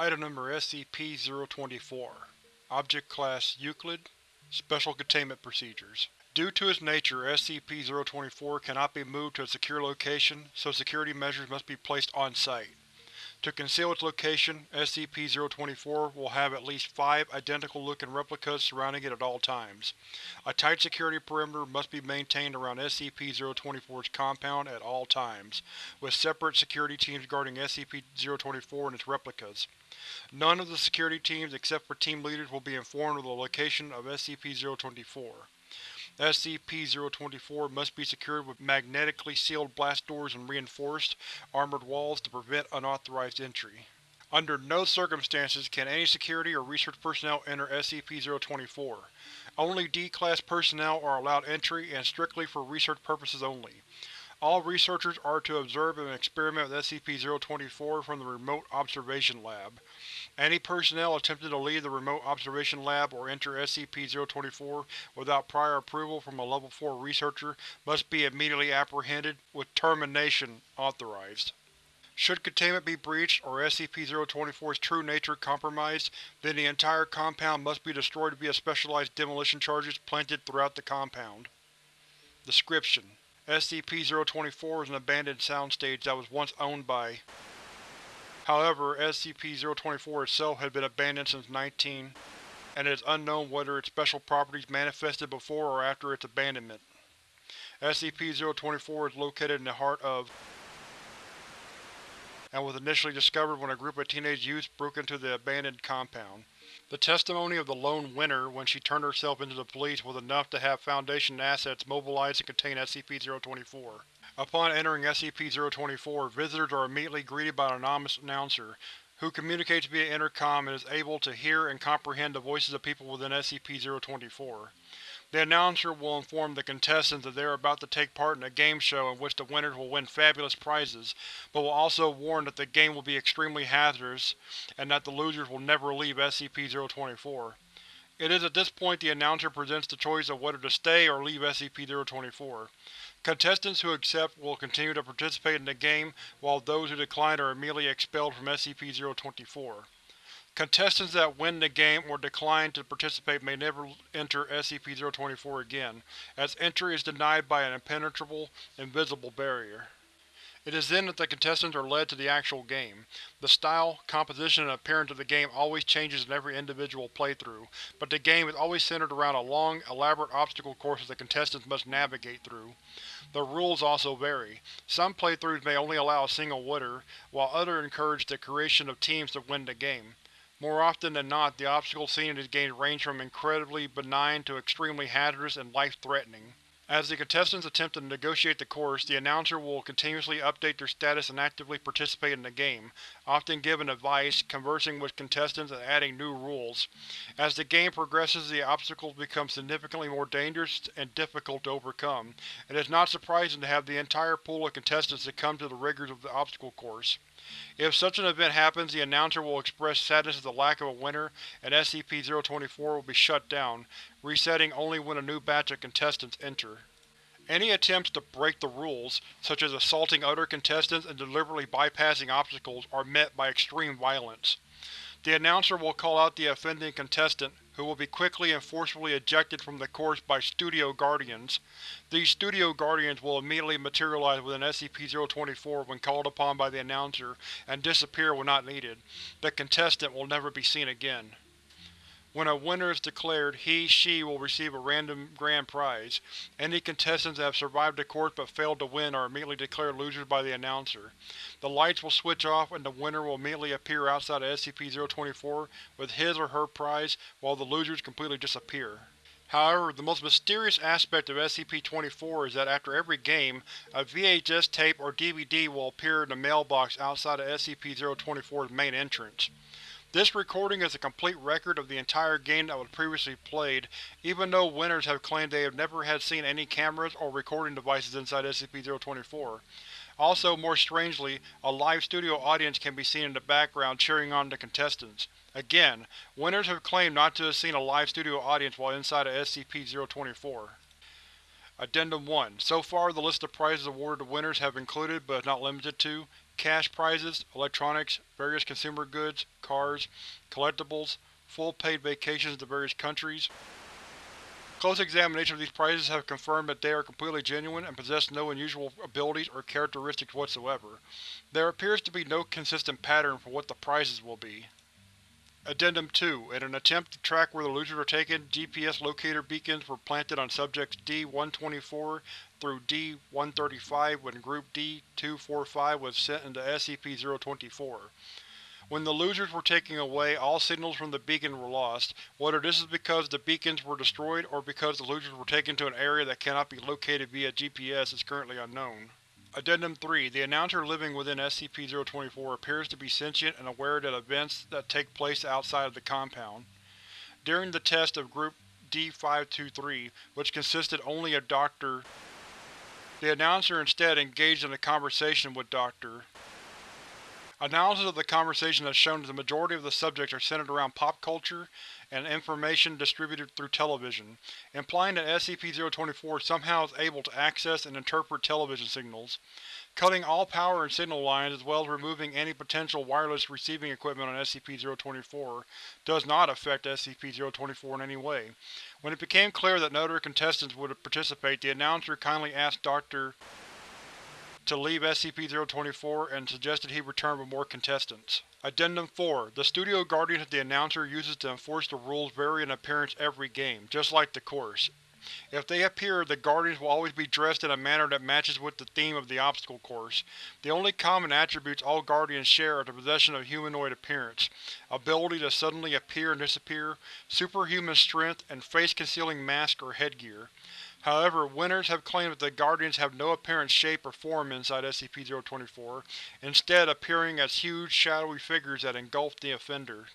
Item Number SCP-024 Object Class Euclid Special Containment Procedures Due to its nature, SCP-024 cannot be moved to a secure location, so security measures must be placed on-site. To conceal its location, SCP-024 will have at least five identical-looking replicas surrounding it at all times. A tight security perimeter must be maintained around SCP-024's compound at all times, with separate security teams guarding SCP-024 and its replicas. None of the security teams except for team leaders will be informed of the location of SCP-024. SCP-024 must be secured with magnetically sealed blast doors and reinforced, armored walls to prevent unauthorized entry. Under no circumstances can any security or research personnel enter SCP-024. Only D-Class personnel are allowed entry and strictly for research purposes only. All researchers are to observe and experiment with SCP-024 from the Remote Observation Lab. Any personnel attempting to leave the Remote Observation Lab or enter SCP-024 without prior approval from a Level 4 researcher must be immediately apprehended, with termination authorized. Should containment be breached, or SCP-024's true nature compromised, then the entire compound must be destroyed via specialized demolition charges planted throughout the compound. Description: SCP-024 is an abandoned soundstage that was once owned by However, SCP-024 itself has been abandoned since 19, and it is unknown whether its special properties manifested before or after its abandonment. SCP-024 is located in the heart of and was initially discovered when a group of teenage youths broke into the abandoned compound. The testimony of the lone winner when she turned herself into the police was enough to have Foundation assets mobilized to contain SCP-024. Upon entering SCP-024, visitors are immediately greeted by an anonymous announcer, who communicates via intercom and is able to hear and comprehend the voices of people within SCP-024. The announcer will inform the contestants that they are about to take part in a game show in which the winners will win fabulous prizes, but will also warn that the game will be extremely hazardous and that the losers will never leave SCP-024. It is at this point the announcer presents the choice of whether to stay or leave SCP-024. Contestants who accept will continue to participate in the game, while those who decline are immediately expelled from SCP-024. Contestants that win the game or decline to participate may never enter SCP-024 again, as entry is denied by an impenetrable, invisible barrier. It is then that the contestants are led to the actual game. The style, composition, and appearance of the game always changes in every individual playthrough, but the game is always centered around a long, elaborate obstacle course that the contestants must navigate through. The rules also vary. Some playthroughs may only allow a single winner, while others encourage the creation of teams to win the game. More often than not, the obstacles seen in these games range from incredibly benign to extremely hazardous and life-threatening. As the contestants attempt to negotiate the course, the announcer will continuously update their status and actively participate in the game, often giving advice, conversing with contestants, and adding new rules. As the game progresses, the obstacles become significantly more dangerous and difficult to overcome. It is not surprising to have the entire pool of contestants succumb to the rigors of the obstacle course. If such an event happens, the announcer will express sadness at the lack of a winner, and SCP-024 will be shut down, resetting only when a new batch of contestants enter. Any attempts to break the rules, such as assaulting other contestants and deliberately bypassing obstacles, are met by extreme violence. The announcer will call out the offending contestant, who will be quickly and forcefully ejected from the course by Studio Guardians. These Studio Guardians will immediately materialize within SCP-024 when called upon by the announcer, and disappear when not needed. The contestant will never be seen again. When a winner is declared, he/she will receive a random grand prize. Any contestants that have survived the course but failed to win are immediately declared losers by the announcer. The lights will switch off and the winner will immediately appear outside of SCP-024 with his or her prize, while the losers completely disappear. However, the most mysterious aspect of SCP-24 is that after every game, a VHS tape or DVD will appear in the mailbox outside of SCP-024's main entrance. This recording is a complete record of the entire game that was previously played, even though winners have claimed they have never had seen any cameras or recording devices inside SCP-024. Also, more strangely, a live studio audience can be seen in the background cheering on the contestants. Again, winners have claimed not to have seen a live studio audience while inside of SCP-024. Addendum 1 So far, the list of prizes awarded to winners have included, but is not limited to, cash prizes, electronics, various consumer goods, cars, collectibles, full paid vacations to various countries. Close examination of these prizes have confirmed that they are completely genuine and possess no unusual abilities or characteristics whatsoever. There appears to be no consistent pattern for what the prizes will be. Addendum 2 In an attempt to track where the losers were taken, GPS locator beacons were planted on subjects D-124 through D-135 when Group D-245 was sent into SCP-024. When the losers were taken away, all signals from the beacon were lost. Whether this is because the beacons were destroyed or because the losers were taken to an area that cannot be located via GPS is currently unknown. Addendum 3 The Announcer living within SCP-024 appears to be sentient and aware that events that take place outside of the compound. During the test of Group D-523, which consisted only of Dr. The Announcer instead engaged in a conversation with Dr. Analysis of the conversation has shown that the majority of the subjects are centered around pop culture and information distributed through television, implying that SCP-024 somehow is able to access and interpret television signals. Cutting all power and signal lines as well as removing any potential wireless receiving equipment on SCP-024 does not affect SCP-024 in any way. When it became clear that no other contestants would participate, the announcer kindly asked Dr to leave SCP-024 and suggested he return with more contestants. Addendum 4 The studio guardians that the announcer uses to enforce the rules vary in appearance every game, just like the course. If they appear, the Guardians will always be dressed in a manner that matches with the theme of the obstacle course. The only common attributes all Guardians share are the possession of humanoid appearance, ability to suddenly appear and disappear, superhuman strength, and face-concealing mask or headgear. However, winners have claimed that the Guardians have no apparent shape or form inside SCP-024, instead appearing as huge, shadowy figures that engulf the offender.